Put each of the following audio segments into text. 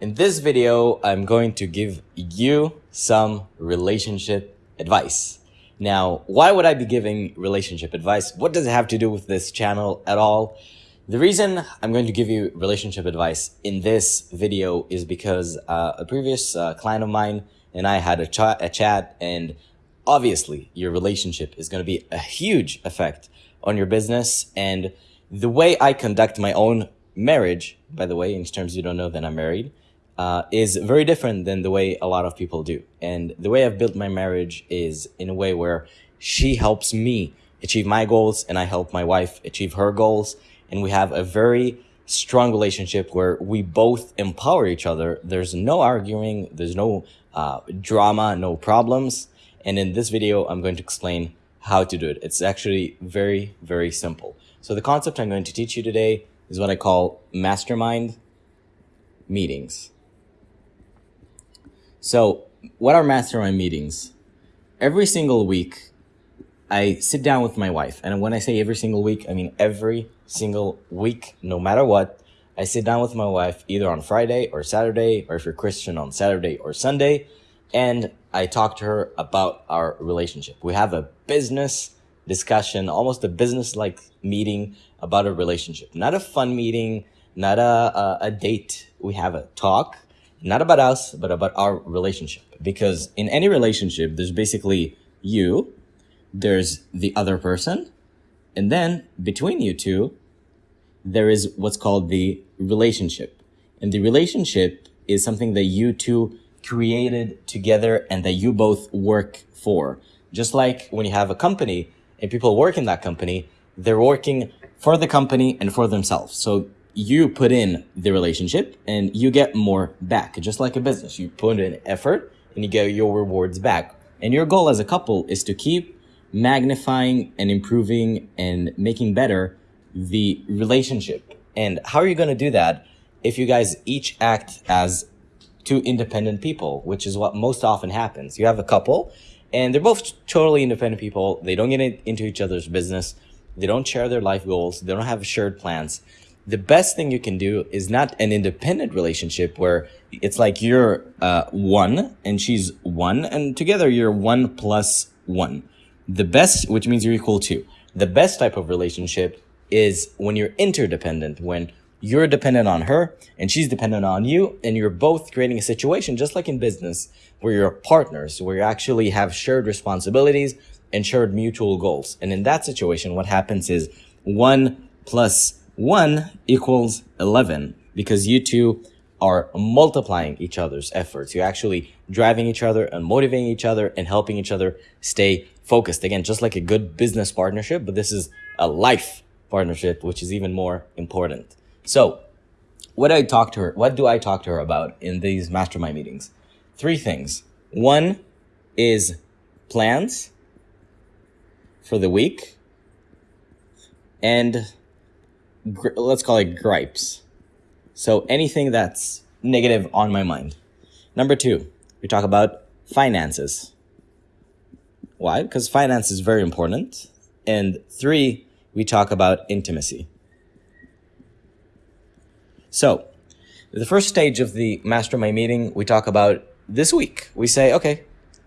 In this video, I'm going to give you some relationship advice. Now, why would I be giving relationship advice? What does it have to do with this channel at all? The reason I'm going to give you relationship advice in this video is because uh, a previous uh, client of mine and I had a, ch a chat and obviously your relationship is going to be a huge effect on your business and the way I conduct my own marriage, by the way, in terms you don't know that I'm married, uh, is very different than the way a lot of people do. And the way I've built my marriage is in a way where she helps me achieve my goals and I help my wife achieve her goals. And we have a very strong relationship where we both empower each other. There's no arguing. There's no uh, drama, no problems. And in this video, I'm going to explain how to do it. It's actually very, very simple. So the concept I'm going to teach you today is what I call mastermind meetings. So what are mastermind meetings? Every single week, I sit down with my wife. And when I say every single week, I mean every single week, no matter what. I sit down with my wife either on Friday or Saturday, or if you're Christian on Saturday or Sunday, and I talk to her about our relationship. We have a business discussion, almost a business-like meeting about a relationship. Not a fun meeting, not a, a, a date. We have a talk not about us, but about our relationship. Because in any relationship, there's basically you, there's the other person, and then between you two, there is what's called the relationship. And the relationship is something that you two created together and that you both work for. Just like when you have a company and people work in that company, they're working for the company and for themselves. So you put in the relationship and you get more back. Just like a business, you put in effort and you get your rewards back. And your goal as a couple is to keep magnifying and improving and making better the relationship. And how are you going to do that if you guys each act as two independent people, which is what most often happens. You have a couple and they're both totally independent people. They don't get into each other's business. They don't share their life goals. They don't have shared plans the best thing you can do is not an independent relationship where it's like you're uh, one and she's one and together you're one plus one. The best, which means you're equal to. The best type of relationship is when you're interdependent, when you're dependent on her and she's dependent on you and you're both creating a situation just like in business where you're partners, where you actually have shared responsibilities and shared mutual goals. And in that situation, what happens is one plus 1 equals 11 because you two are multiplying each other's efforts. You're actually driving each other and motivating each other and helping each other stay focused. Again, just like a good business partnership, but this is a life partnership, which is even more important. So what I talk to her? What do I talk to her about in these mastermind meetings? Three things. One is plans for the week and let's call it gripes. So anything that's negative on my mind. Number two, we talk about finances. Why? Because finance is very important. And three, we talk about intimacy. So the first stage of the mastermind meeting, we talk about this week. We say, okay,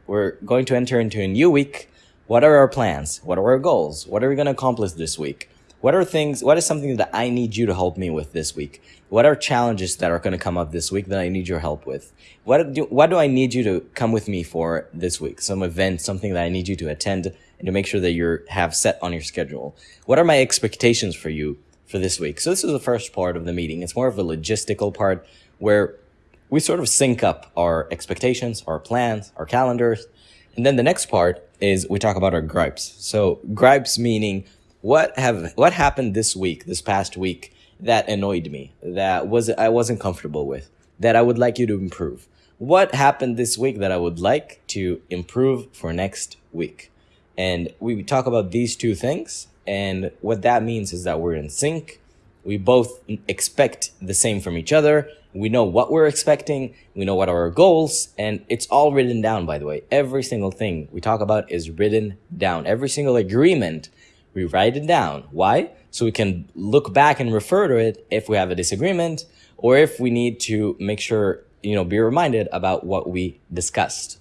we're going to enter into a new week. What are our plans? What are our goals? What are we going to accomplish this week? What are things, what is something that I need you to help me with this week? What are challenges that are going to come up this week that I need your help with? What do, what do I need you to come with me for this week? Some event, something that I need you to attend and to make sure that you have set on your schedule. What are my expectations for you for this week? So this is the first part of the meeting. It's more of a logistical part where we sort of sync up our expectations, our plans, our calendars. And then the next part is we talk about our gripes. So gripes meaning what have what happened this week, this past week that annoyed me, that was I wasn't comfortable with, that I would like you to improve? What happened this week that I would like to improve for next week? And we talk about these two things. And what that means is that we're in sync. We both expect the same from each other. We know what we're expecting. We know what are our goals. And it's all written down, by the way. Every single thing we talk about is written down. Every single agreement we write it down. Why? So we can look back and refer to it if we have a disagreement or if we need to make sure, you know, be reminded about what we discussed.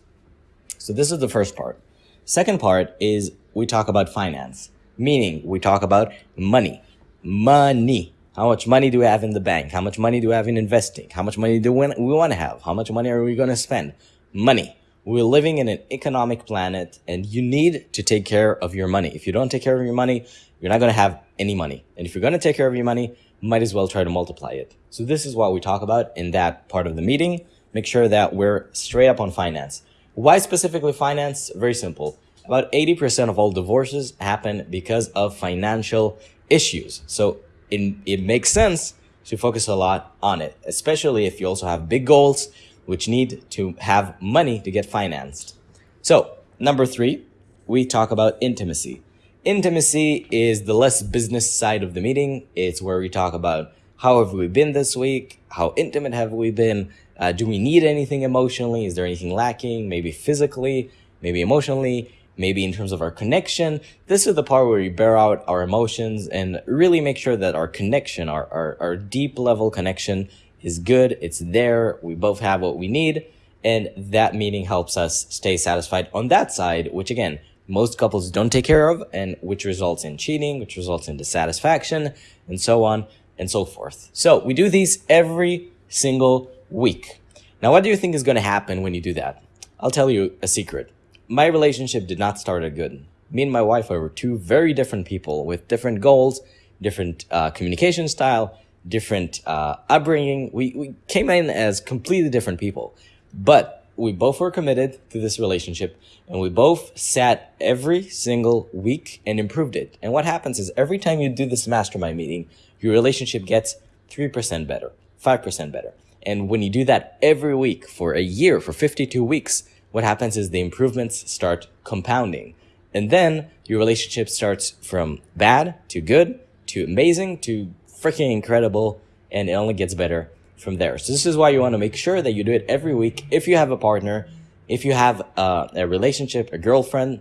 So this is the first part. Second part is we talk about finance, meaning we talk about money. Money. How much money do we have in the bank? How much money do we have in investing? How much money do we, want to have? How much money are we going to spend? Money. We're living in an economic planet and you need to take care of your money. If you don't take care of your money, you're not going to have any money. And if you're going to take care of your money, might as well try to multiply it. So this is what we talk about in that part of the meeting. Make sure that we're straight up on finance. Why specifically finance? Very simple. About 80% of all divorces happen because of financial issues. So it, it makes sense to focus a lot on it, especially if you also have big goals, which need to have money to get financed. So number three, we talk about intimacy. Intimacy is the less business side of the meeting. It's where we talk about how have we been this week? How intimate have we been? Uh, do we need anything emotionally? Is there anything lacking? Maybe physically, maybe emotionally, maybe in terms of our connection. This is the part where we bear out our emotions and really make sure that our connection, our, our, our deep level connection is good. It's there. We both have what we need. And that meeting helps us stay satisfied on that side, which again, most couples don't take care of and which results in cheating, which results in dissatisfaction and so on and so forth. So we do these every single week. Now, what do you think is going to happen when you do that? I'll tell you a secret. My relationship did not start out good. Me and my wife were two very different people with different goals, different uh, communication style, different uh, upbringing. We, we came in as completely different people, but we both were committed to this relationship and we both sat every single week and improved it. And what happens is every time you do this mastermind meeting, your relationship gets 3% better, 5% better. And when you do that every week for a year, for 52 weeks, what happens is the improvements start compounding. And then your relationship starts from bad to good to amazing to freaking incredible. And it only gets better from there. So this is why you want to make sure that you do it every week. If you have a partner, if you have a, a relationship, a girlfriend,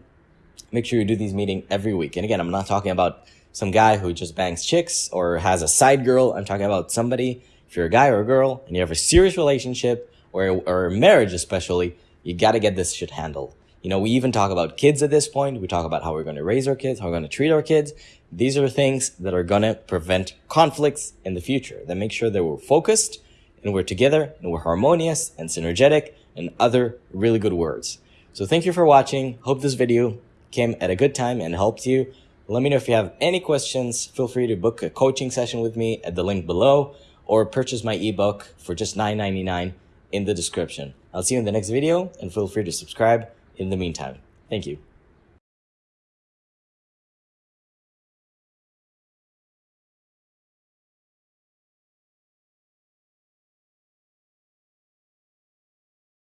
make sure you do these meetings every week. And again, I'm not talking about some guy who just bangs chicks or has a side girl. I'm talking about somebody, if you're a guy or a girl and you have a serious relationship or, or marriage especially, you got to get this shit handled. You know, we even talk about kids at this point. We talk about how we're going to raise our kids, how we're going to treat our kids. These are things that are going to prevent conflicts in the future, that make sure that we're focused and we're together and we're harmonious and synergetic and other really good words. So thank you for watching. Hope this video came at a good time and helped you. Let me know if you have any questions. Feel free to book a coaching session with me at the link below or purchase my ebook for just $9.99 in the description. I'll see you in the next video and feel free to subscribe in the meantime. Thank you.